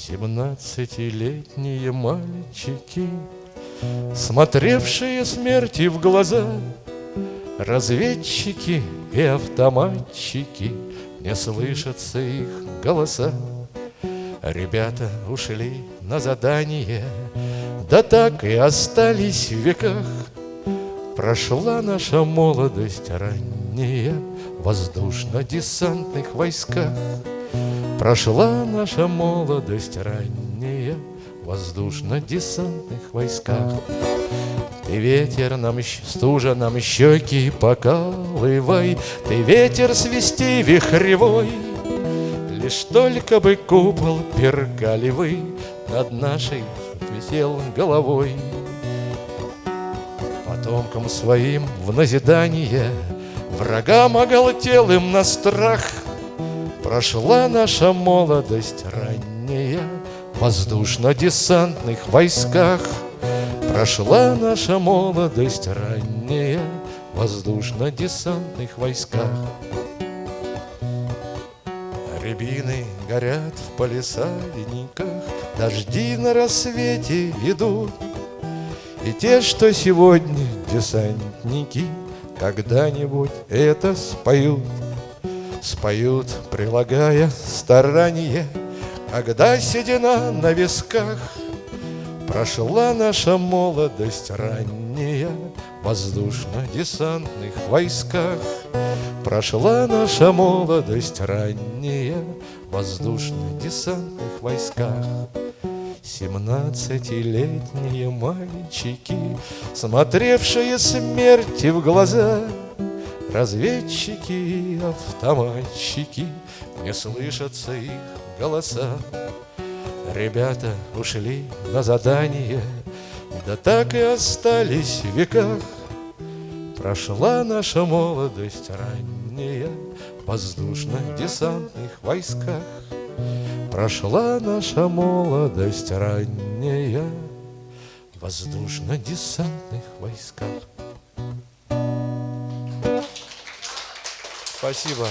Семнадцатилетние мальчики, Смотревшие смерти в глаза, Разведчики и автоматчики, Не слышатся их голоса. Ребята ушли на задание, Да так и остались в веках. Прошла наша молодость ранняя В воздушно-десантных войсках. Прошла наша молодость ранняя В воздушно-десантных войсках. Ты ветер нам, стужа нам щеки покалывай, Ты ветер свисти вихревой, Лишь только бы купол пергалевый Над нашей висел головой. Потомкам своим в назидание Врагам оголтелым на страх Прошла наша молодость ранняя В воздушно-десантных войсках. Прошла наша молодость ранняя В воздушно-десантных войсках. Рябины горят в палисадниках, Дожди на рассвете идут, И те, что сегодня десантники, Когда-нибудь это споют. Споют, прилагая старание, Когда седина на висках, Прошла наша молодость ранняя В воздушно-десантных войсках. Прошла наша молодость ранняя В воздушно-десантных войсках. Семнадцатилетние мальчики, Смотревшие смерти в глаза, Разведчики и автоматчики, Не слышатся их голоса. Ребята ушли на задание, Да так и остались в веках. Прошла наша молодость ранняя В воздушно-десантных войсках. Прошла наша молодость ранняя В воздушно-десантных войсках. Спасибо.